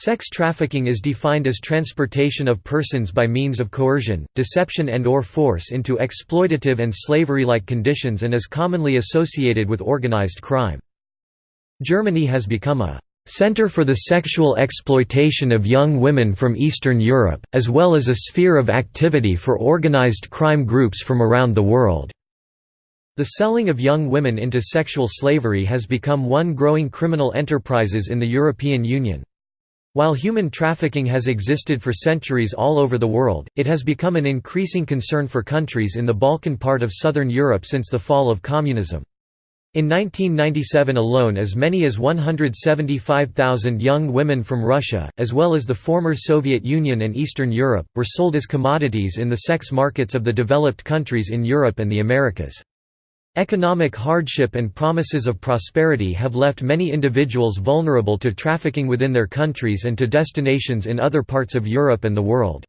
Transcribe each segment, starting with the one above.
Sex trafficking is defined as transportation of persons by means of coercion, deception and or force into exploitative and slavery-like conditions and is commonly associated with organized crime. Germany has become a center for the sexual exploitation of young women from Eastern Europe, as well as a sphere of activity for organized crime groups from around the world. The selling of young women into sexual slavery has become one growing criminal enterprises in the European Union. While human trafficking has existed for centuries all over the world, it has become an increasing concern for countries in the Balkan part of southern Europe since the fall of communism. In 1997 alone as many as 175,000 young women from Russia, as well as the former Soviet Union and Eastern Europe, were sold as commodities in the sex markets of the developed countries in Europe and the Americas. Economic hardship and promises of prosperity have left many individuals vulnerable to trafficking within their countries and to destinations in other parts of Europe and the world.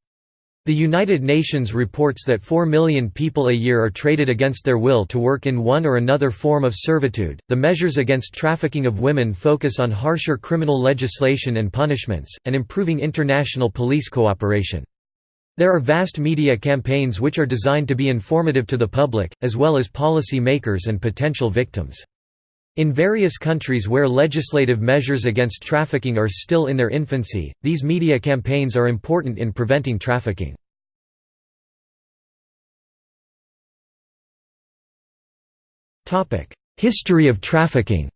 The United Nations reports that 4 million people a year are traded against their will to work in one or another form of servitude. The measures against trafficking of women focus on harsher criminal legislation and punishments, and improving international police cooperation. There are vast media campaigns which are designed to be informative to the public, as well as policy makers and potential victims. In various countries where legislative measures against trafficking are still in their infancy, these media campaigns are important in preventing trafficking. History of trafficking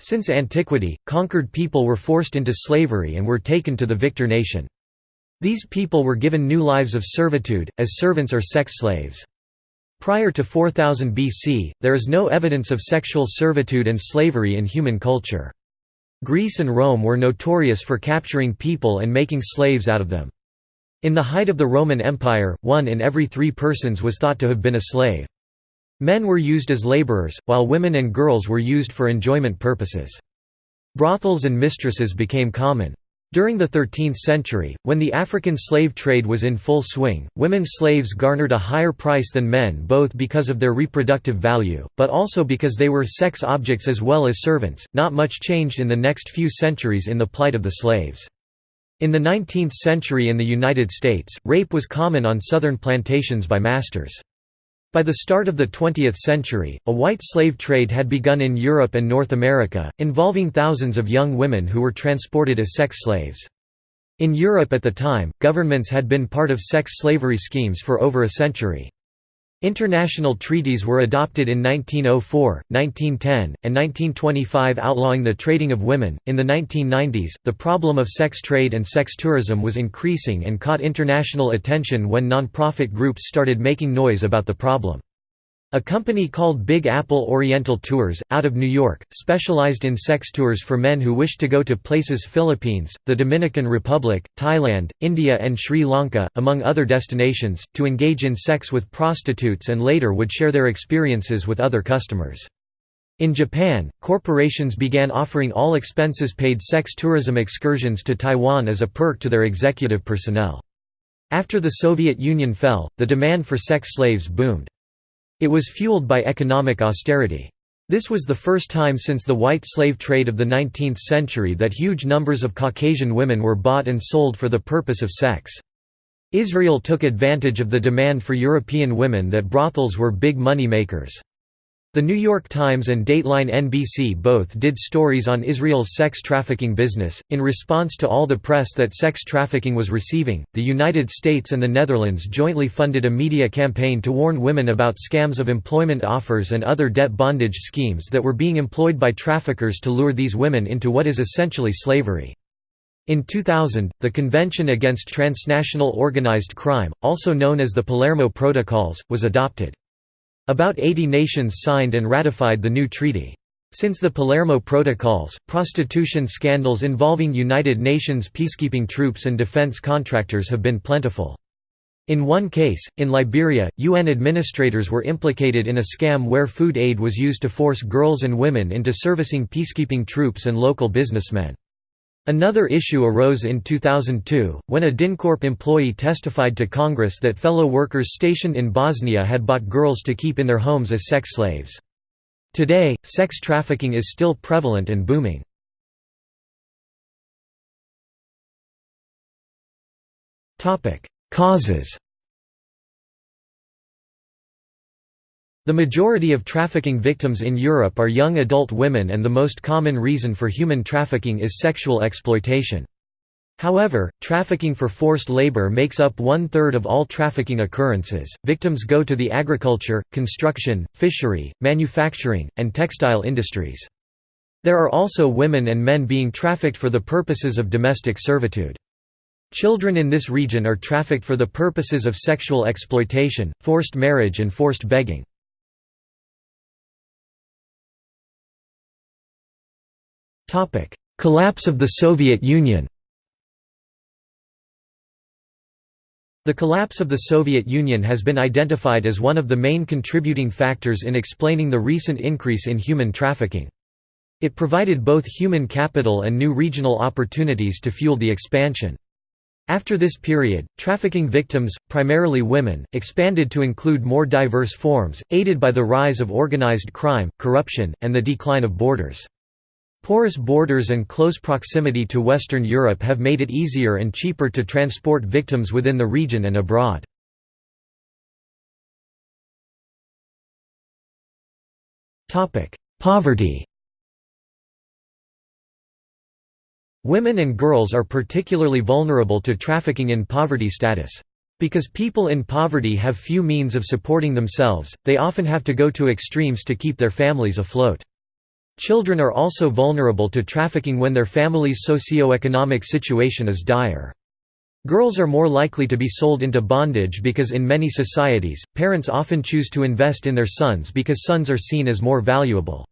Since antiquity, conquered people were forced into slavery and were taken to the victor nation. These people were given new lives of servitude, as servants or sex slaves. Prior to 4000 BC, there is no evidence of sexual servitude and slavery in human culture. Greece and Rome were notorious for capturing people and making slaves out of them. In the height of the Roman Empire, one in every three persons was thought to have been a slave. Men were used as laborers, while women and girls were used for enjoyment purposes. Brothels and mistresses became common. During the 13th century, when the African slave trade was in full swing, women slaves garnered a higher price than men both because of their reproductive value, but also because they were sex objects as well as servants. Not much changed in the next few centuries in the plight of the slaves. In the 19th century in the United States, rape was common on southern plantations by masters. By the start of the 20th century, a white slave trade had begun in Europe and North America, involving thousands of young women who were transported as sex slaves. In Europe at the time, governments had been part of sex slavery schemes for over a century. International treaties were adopted in 1904, 1910, and 1925 outlawing the trading of women. In the 1990s, the problem of sex trade and sex tourism was increasing and caught international attention when non-profit groups started making noise about the problem. A company called Big Apple Oriental Tours, out of New York, specialized in sex tours for men who wished to go to places Philippines, the Dominican Republic, Thailand, India and Sri Lanka, among other destinations, to engage in sex with prostitutes and later would share their experiences with other customers. In Japan, corporations began offering all expenses-paid sex tourism excursions to Taiwan as a perk to their executive personnel. After the Soviet Union fell, the demand for sex slaves boomed. It was fueled by economic austerity. This was the first time since the white slave trade of the 19th century that huge numbers of Caucasian women were bought and sold for the purpose of sex. Israel took advantage of the demand for European women that brothels were big money makers. The New York Times and Dateline NBC both did stories on Israel's sex trafficking business. In response to all the press that sex trafficking was receiving, the United States and the Netherlands jointly funded a media campaign to warn women about scams of employment offers and other debt bondage schemes that were being employed by traffickers to lure these women into what is essentially slavery. In 2000, the Convention Against Transnational Organized Crime, also known as the Palermo Protocols, was adopted. About 80 nations signed and ratified the new treaty. Since the Palermo Protocols, prostitution scandals involving United Nations peacekeeping troops and defense contractors have been plentiful. In one case, in Liberia, UN administrators were implicated in a scam where food aid was used to force girls and women into servicing peacekeeping troops and local businessmen. Another issue arose in 2002, when a DynCorp employee testified to Congress that fellow workers stationed in Bosnia had bought girls to keep in their homes as sex slaves. Today, sex trafficking is still prevalent and booming. Causes The majority of trafficking victims in Europe are young adult women and the most common reason for human trafficking is sexual exploitation. However, trafficking for forced labor makes up one-third of all trafficking occurrences. Victims go to the agriculture, construction, fishery, manufacturing, and textile industries. There are also women and men being trafficked for the purposes of domestic servitude. Children in this region are trafficked for the purposes of sexual exploitation, forced marriage and forced begging. Collapse of the Soviet Union The collapse of the Soviet Union has been identified as one of the main contributing factors in explaining the recent increase in human trafficking. It provided both human capital and new regional opportunities to fuel the expansion. After this period, trafficking victims, primarily women, expanded to include more diverse forms, aided by the rise of organized crime, corruption, and the decline of borders. Porous borders and close proximity to Western Europe have made it easier and cheaper to transport victims within the region and abroad. Poverty Women and girls are particularly vulnerable to trafficking in poverty status. Because people in poverty have few means of supporting themselves, they often have to go to extremes to keep their families afloat. Children are also vulnerable to trafficking when their family's socio-economic situation is dire. Girls are more likely to be sold into bondage because in many societies, parents often choose to invest in their sons because sons are seen as more valuable.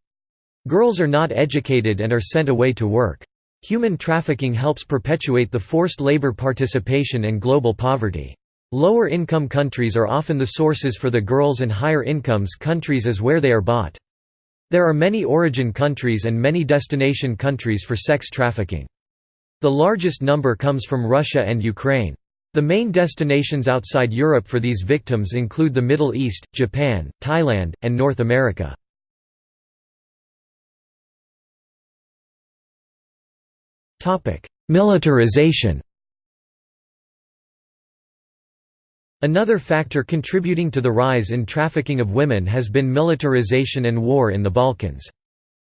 Girls are not educated and are sent away to work. Human trafficking helps perpetuate the forced labor participation and global poverty. Lower income countries are often the sources for the girls and higher incomes countries is where they are bought. There are many origin countries and many destination countries for sex trafficking. The largest number comes from Russia and Ukraine. The main destinations outside Europe for these victims include the Middle East, Japan, Thailand, and North America. Militarization Another factor contributing to the rise in trafficking of women has been militarization and war in the Balkans.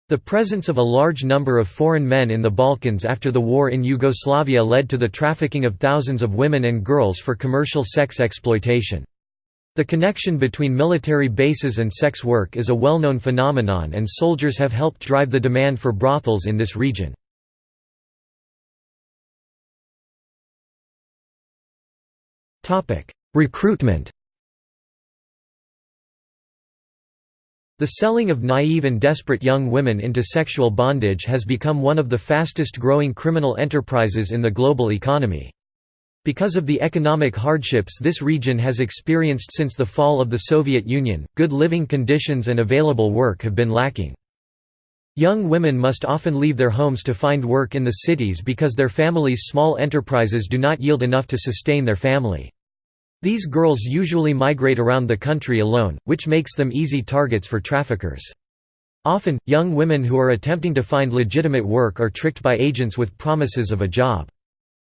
The presence of a large number of foreign men in the Balkans after the war in Yugoslavia led to the trafficking of thousands of women and girls for commercial sex exploitation. The connection between military bases and sex work is a well-known phenomenon and soldiers have helped drive the demand for brothels in this region. Recruitment The selling of naive and desperate young women into sexual bondage has become one of the fastest growing criminal enterprises in the global economy. Because of the economic hardships this region has experienced since the fall of the Soviet Union, good living conditions and available work have been lacking. Young women must often leave their homes to find work in the cities because their families' small enterprises do not yield enough to sustain their family. These girls usually migrate around the country alone, which makes them easy targets for traffickers. Often, young women who are attempting to find legitimate work are tricked by agents with promises of a job.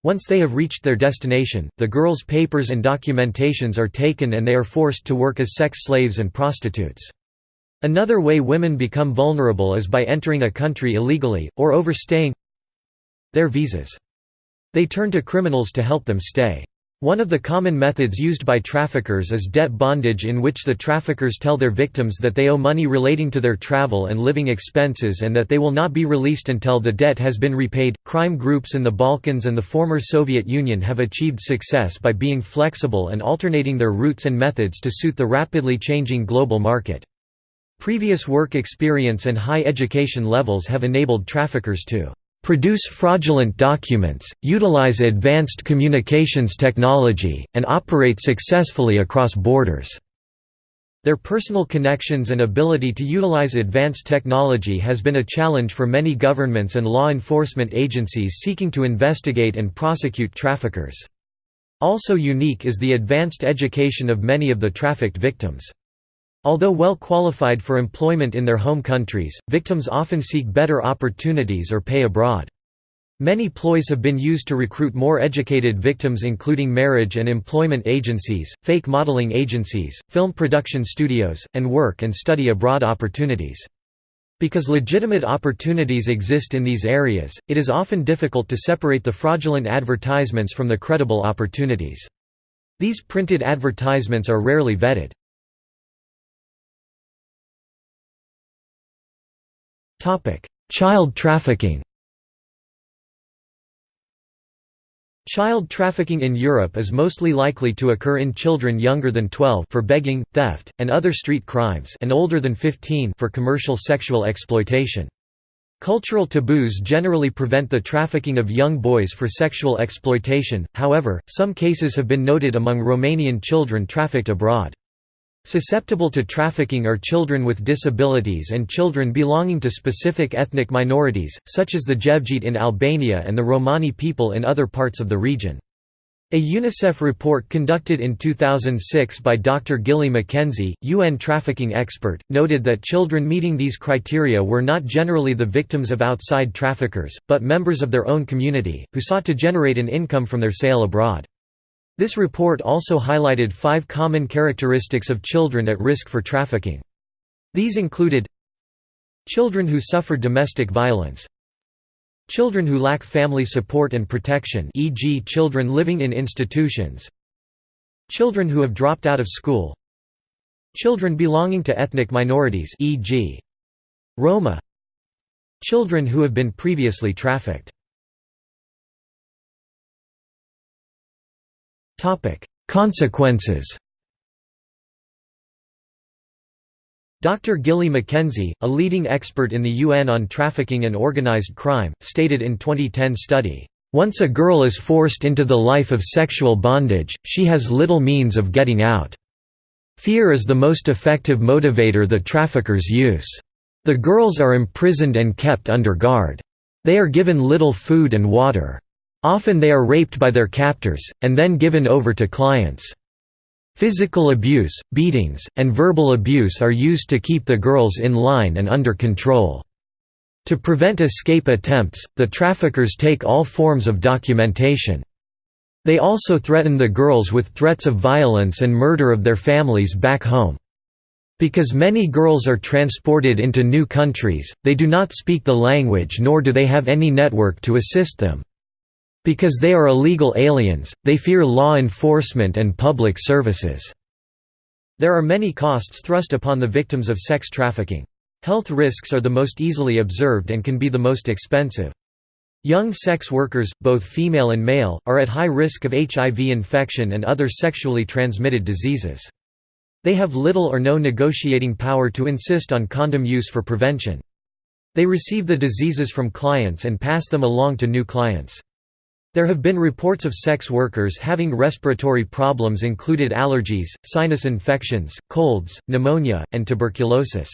Once they have reached their destination, the girls' papers and documentations are taken and they are forced to work as sex slaves and prostitutes. Another way women become vulnerable is by entering a country illegally, or overstaying their visas. They turn to criminals to help them stay. One of the common methods used by traffickers is debt bondage in which the traffickers tell their victims that they owe money relating to their travel and living expenses and that they will not be released until the debt has been repaid. Crime groups in the Balkans and the former Soviet Union have achieved success by being flexible and alternating their routes and methods to suit the rapidly changing global market. Previous work experience and high education levels have enabled traffickers to produce fraudulent documents, utilize advanced communications technology, and operate successfully across borders. Their personal connections and ability to utilize advanced technology has been a challenge for many governments and law enforcement agencies seeking to investigate and prosecute traffickers. Also unique is the advanced education of many of the trafficked victims. Although well qualified for employment in their home countries, victims often seek better opportunities or pay abroad. Many ploys have been used to recruit more educated victims including marriage and employment agencies, fake modeling agencies, film production studios, and work and study abroad opportunities. Because legitimate opportunities exist in these areas, it is often difficult to separate the fraudulent advertisements from the credible opportunities. These printed advertisements are rarely vetted. Child trafficking Child trafficking in Europe is mostly likely to occur in children younger than 12 for begging, theft, and other street crimes and older than 15 for commercial sexual exploitation. Cultural taboos generally prevent the trafficking of young boys for sexual exploitation, however, some cases have been noted among Romanian children trafficked abroad. Susceptible to trafficking are children with disabilities and children belonging to specific ethnic minorities, such as the Jevgjit in Albania and the Romani people in other parts of the region. A UNICEF report conducted in 2006 by Dr. Gilly Mackenzie, UN trafficking expert, noted that children meeting these criteria were not generally the victims of outside traffickers, but members of their own community, who sought to generate an income from their sale abroad. This report also highlighted five common characteristics of children at risk for trafficking. These included Children who suffer domestic violence Children who lack family support and protection e.g. children living in institutions Children who have dropped out of school Children belonging to ethnic minorities e.g. Roma Children who have been previously trafficked Consequences Dr. Gilly Mackenzie, a leading expert in the UN on trafficking and organized crime, stated in 2010 study, "...once a girl is forced into the life of sexual bondage, she has little means of getting out. Fear is the most effective motivator the traffickers use. The girls are imprisoned and kept under guard. They are given little food and water. Often they are raped by their captors, and then given over to clients. Physical abuse, beatings, and verbal abuse are used to keep the girls in line and under control. To prevent escape attempts, the traffickers take all forms of documentation. They also threaten the girls with threats of violence and murder of their families back home. Because many girls are transported into new countries, they do not speak the language nor do they have any network to assist them. Because they are illegal aliens, they fear law enforcement and public services. There are many costs thrust upon the victims of sex trafficking. Health risks are the most easily observed and can be the most expensive. Young sex workers, both female and male, are at high risk of HIV infection and other sexually transmitted diseases. They have little or no negotiating power to insist on condom use for prevention. They receive the diseases from clients and pass them along to new clients. There have been reports of sex workers having respiratory problems included allergies, sinus infections, colds, pneumonia, and tuberculosis.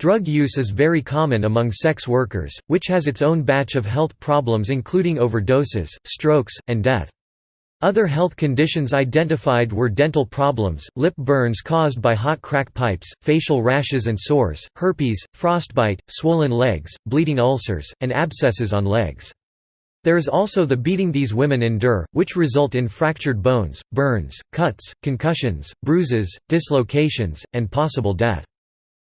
Drug use is very common among sex workers, which has its own batch of health problems including overdoses, strokes, and death. Other health conditions identified were dental problems, lip burns caused by hot crack pipes, facial rashes and sores, herpes, frostbite, swollen legs, bleeding ulcers, and abscesses on legs. There is also the beating these women endure, which result in fractured bones, burns, cuts, concussions, bruises, dislocations, and possible death.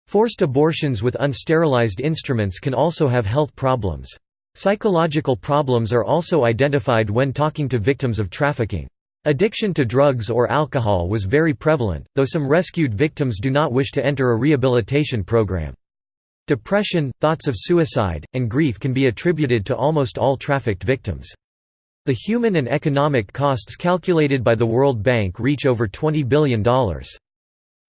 Forced abortions with unsterilized instruments can also have health problems. Psychological problems are also identified when talking to victims of trafficking. Addiction to drugs or alcohol was very prevalent, though some rescued victims do not wish to enter a rehabilitation program. Depression, thoughts of suicide, and grief can be attributed to almost all trafficked victims. The human and economic costs calculated by the World Bank reach over $20 billion.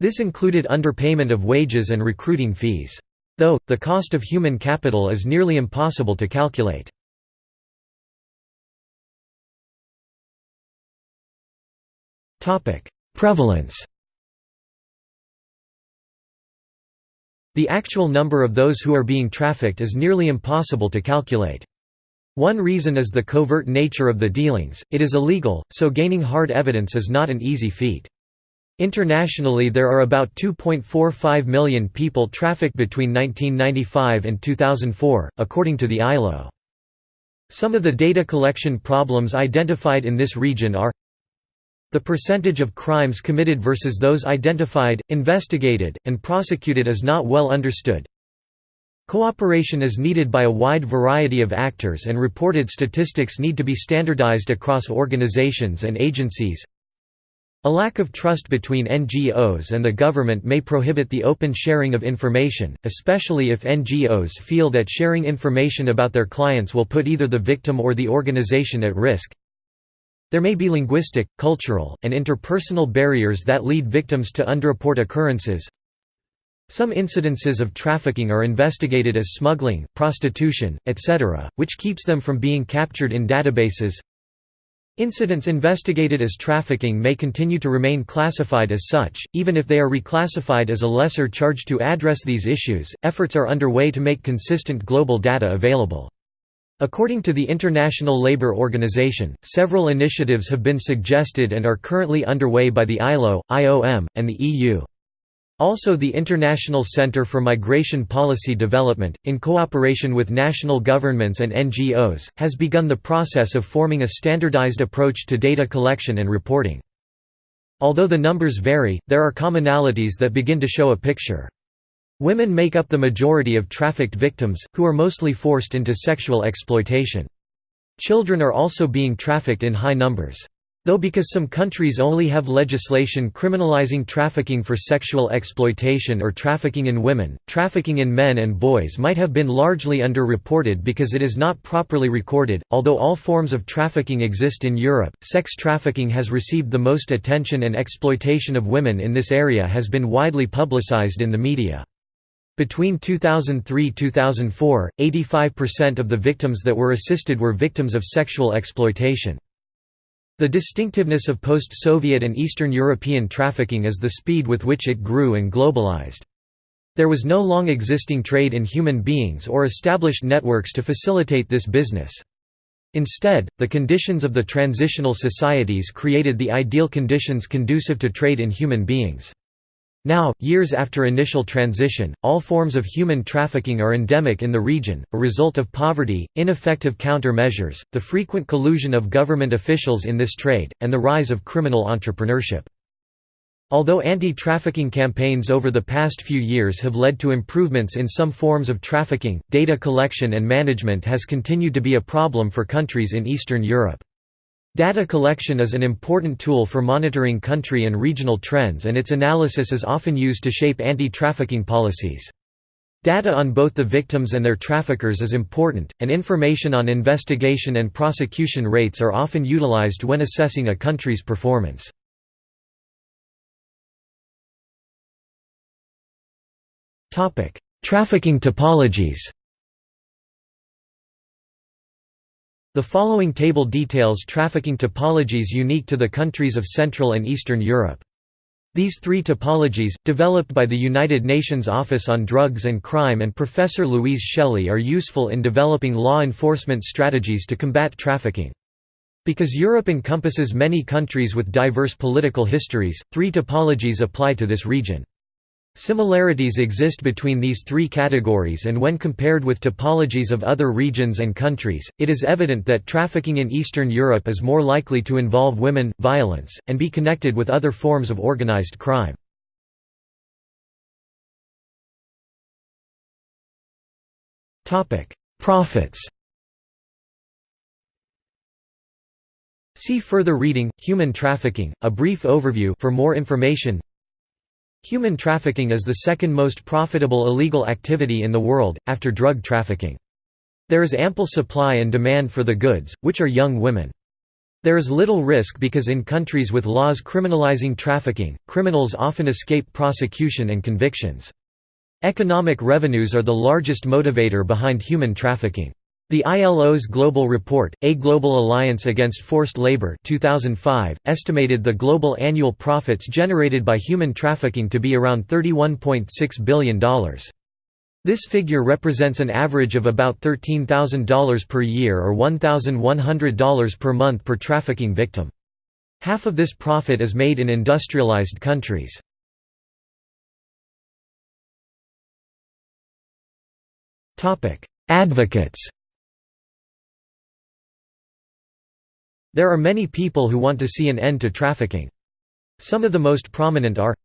This included underpayment of wages and recruiting fees. Though, the cost of human capital is nearly impossible to calculate. Prevalence The actual number of those who are being trafficked is nearly impossible to calculate. One reason is the covert nature of the dealings, it is illegal, so gaining hard evidence is not an easy feat. Internationally there are about 2.45 million people trafficked between 1995 and 2004, according to the ILO. Some of the data collection problems identified in this region are the percentage of crimes committed versus those identified, investigated, and prosecuted is not well understood. Cooperation is needed by a wide variety of actors and reported statistics need to be standardized across organizations and agencies. A lack of trust between NGOs and the government may prohibit the open sharing of information, especially if NGOs feel that sharing information about their clients will put either the victim or the organization at risk. There may be linguistic, cultural, and interpersonal barriers that lead victims to underreport occurrences. Some incidences of trafficking are investigated as smuggling, prostitution, etc., which keeps them from being captured in databases. Incidents investigated as trafficking may continue to remain classified as such, even if they are reclassified as a lesser charge to address these issues. Efforts are underway to make consistent global data available. According to the International Labour Organization, several initiatives have been suggested and are currently underway by the ILO, IOM, and the EU. Also the International Centre for Migration Policy Development, in cooperation with national governments and NGOs, has begun the process of forming a standardized approach to data collection and reporting. Although the numbers vary, there are commonalities that begin to show a picture. Women make up the majority of trafficked victims, who are mostly forced into sexual exploitation. Children are also being trafficked in high numbers. Though because some countries only have legislation criminalizing trafficking for sexual exploitation or trafficking in women, trafficking in men and boys might have been largely underreported because it is not properly recorded. Although all forms of trafficking exist in Europe, sex trafficking has received the most attention and exploitation of women in this area has been widely publicized in the media. Between 2003–2004, 85% of the victims that were assisted were victims of sexual exploitation. The distinctiveness of post-Soviet and Eastern European trafficking is the speed with which it grew and globalized. There was no long existing trade in human beings or established networks to facilitate this business. Instead, the conditions of the transitional societies created the ideal conditions conducive to trade in human beings. Now, years after initial transition, all forms of human trafficking are endemic in the region, a result of poverty, ineffective countermeasures, the frequent collusion of government officials in this trade, and the rise of criminal entrepreneurship. Although anti-trafficking campaigns over the past few years have led to improvements in some forms of trafficking, data collection and management has continued to be a problem for countries in Eastern Europe. Data collection is an important tool for monitoring country and regional trends and its analysis is often used to shape anti-trafficking policies. Data on both the victims and their traffickers is important, and information on investigation and prosecution rates are often utilized when assessing a country's performance. Trafficking topologies The following table details trafficking topologies unique to the countries of Central and Eastern Europe. These three topologies, developed by the United Nations Office on Drugs and Crime and Professor Louise Shelley are useful in developing law enforcement strategies to combat trafficking. Because Europe encompasses many countries with diverse political histories, three topologies apply to this region. Similarities exist between these three categories and when compared with topologies of other regions and countries, it is evident that trafficking in Eastern Europe is more likely to involve women, violence, and be connected with other forms of organized crime. Profits See further reading, Human Trafficking, a brief overview for more information Human trafficking is the second most profitable illegal activity in the world, after drug trafficking. There is ample supply and demand for the goods, which are young women. There is little risk because in countries with laws criminalizing trafficking, criminals often escape prosecution and convictions. Economic revenues are the largest motivator behind human trafficking. The ILO's Global Report, A Global Alliance Against Forced Labor 2005, estimated the global annual profits generated by human trafficking to be around $31.6 billion. This figure represents an average of about $13,000 per year or $1,100 per month per trafficking victim. Half of this profit is made in industrialized countries. Advocates There are many people who want to see an end to trafficking. Some of the most prominent are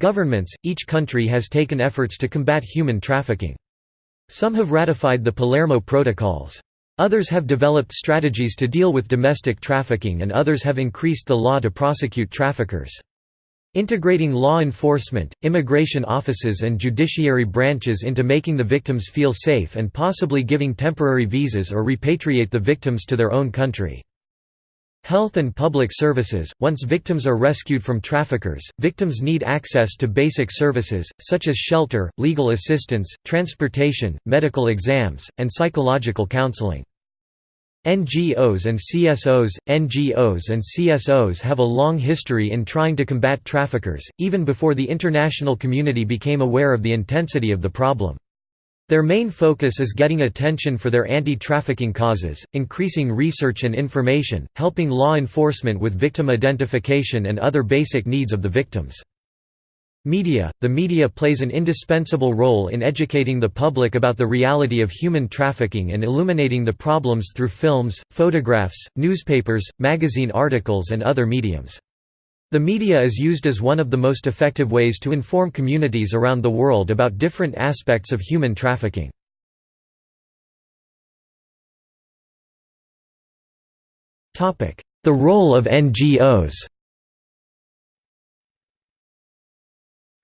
Governments, each country has taken efforts to combat human trafficking. Some have ratified the Palermo Protocols. Others have developed strategies to deal with domestic trafficking and others have increased the law to prosecute traffickers. Integrating law enforcement, immigration offices and judiciary branches into making the victims feel safe and possibly giving temporary visas or repatriate the victims to their own country. Health and public services – Once victims are rescued from traffickers, victims need access to basic services, such as shelter, legal assistance, transportation, medical exams, and psychological counseling. NGOs and CSOs NGOs and CSOs have a long history in trying to combat traffickers, even before the international community became aware of the intensity of the problem. Their main focus is getting attention for their anti-trafficking causes, increasing research and information, helping law enforcement with victim identification and other basic needs of the victims. Media – The media plays an indispensable role in educating the public about the reality of human trafficking and illuminating the problems through films, photographs, newspapers, magazine articles and other mediums. The media is used as one of the most effective ways to inform communities around the world about different aspects of human trafficking. The role of NGOs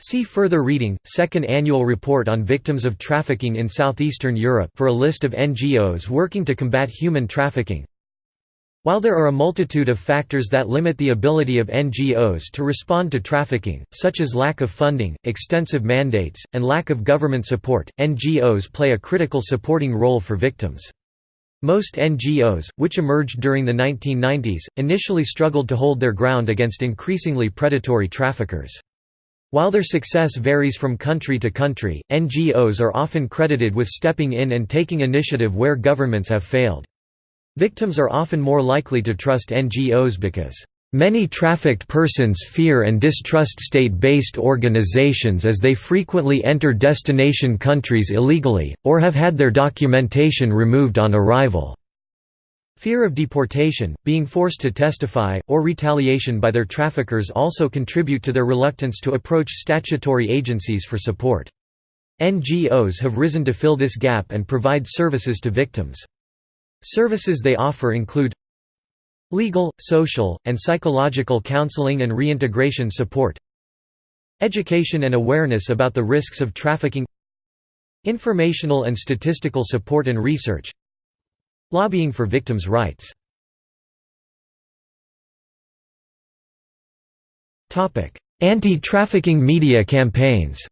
See further reading, Second Annual Report on Victims of Trafficking in Southeastern Europe for a list of NGOs working to combat human trafficking. While there are a multitude of factors that limit the ability of NGOs to respond to trafficking, such as lack of funding, extensive mandates, and lack of government support, NGOs play a critical supporting role for victims. Most NGOs, which emerged during the 1990s, initially struggled to hold their ground against increasingly predatory traffickers. While their success varies from country to country, NGOs are often credited with stepping in and taking initiative where governments have failed. Victims are often more likely to trust NGOs because, "...many trafficked persons fear and distrust state-based organizations as they frequently enter destination countries illegally, or have had their documentation removed on arrival." Fear of deportation, being forced to testify, or retaliation by their traffickers also contribute to their reluctance to approach statutory agencies for support. NGOs have risen to fill this gap and provide services to victims. Services they offer include legal, social, and psychological counseling and reintegration support education and awareness about the risks of trafficking informational and statistical support and research Lobbying for victims' rights. Anti-trafficking media campaigns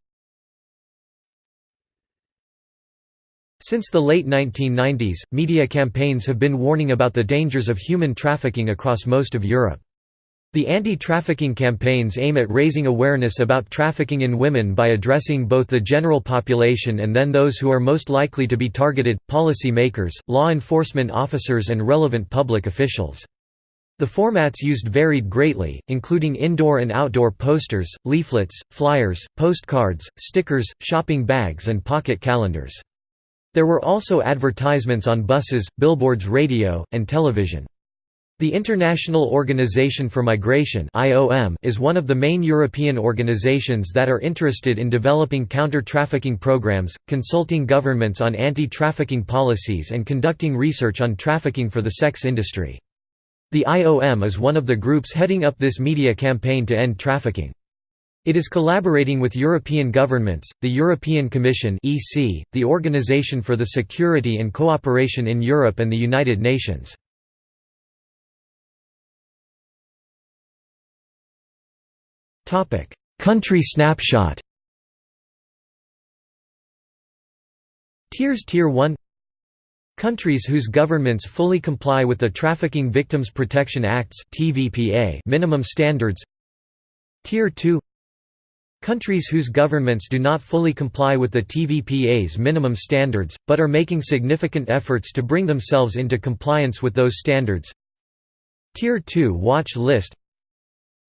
Since the late 1990s, media campaigns have been warning about the dangers of human trafficking across most of Europe. The anti-trafficking campaigns aim at raising awareness about trafficking in women by addressing both the general population and then those who are most likely to be targeted, policy makers, law enforcement officers and relevant public officials. The formats used varied greatly, including indoor and outdoor posters, leaflets, flyers, postcards, stickers, shopping bags and pocket calendars. There were also advertisements on buses, billboards radio, and television. The International Organization for Migration is one of the main European organizations that are interested in developing counter-trafficking programs, consulting governments on anti-trafficking policies and conducting research on trafficking for the sex industry. The IOM is one of the groups heading up this media campaign to end trafficking. It is collaborating with European governments, the European Commission (EC), the Organization for the Security and Cooperation in Europe and the United Nations. Topic: Country snapshot. Tiers Tier 1 Countries whose governments fully comply with the Trafficking Victims Protection Act's minimum standards. Tier 2 Countries whose governments do not fully comply with the TVPA's minimum standards, but are making significant efforts to bring themselves into compliance with those standards. Tier 2 watch list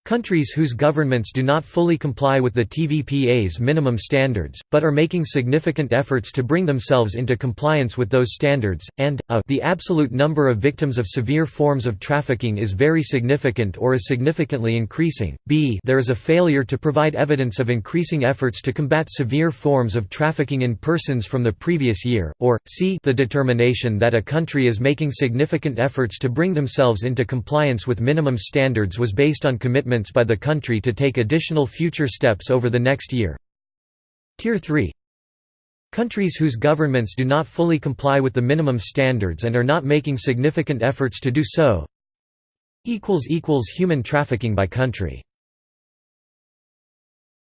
Countries whose governments do not fully comply with the TVPA's minimum standards, but are making significant efforts to bring themselves into compliance with those standards, and, a the absolute number of victims of severe forms of trafficking is very significant or is significantly increasing, b there is a failure to provide evidence of increasing efforts to combat severe forms of trafficking in persons from the previous year, or, c the determination that a country is making significant efforts to bring themselves into compliance with minimum standards was based on commitment commitments by the country to take additional future steps over the next year. Tier 3 Countries whose governments do not fully comply with the minimum standards and are not making significant efforts to do so. Human trafficking by country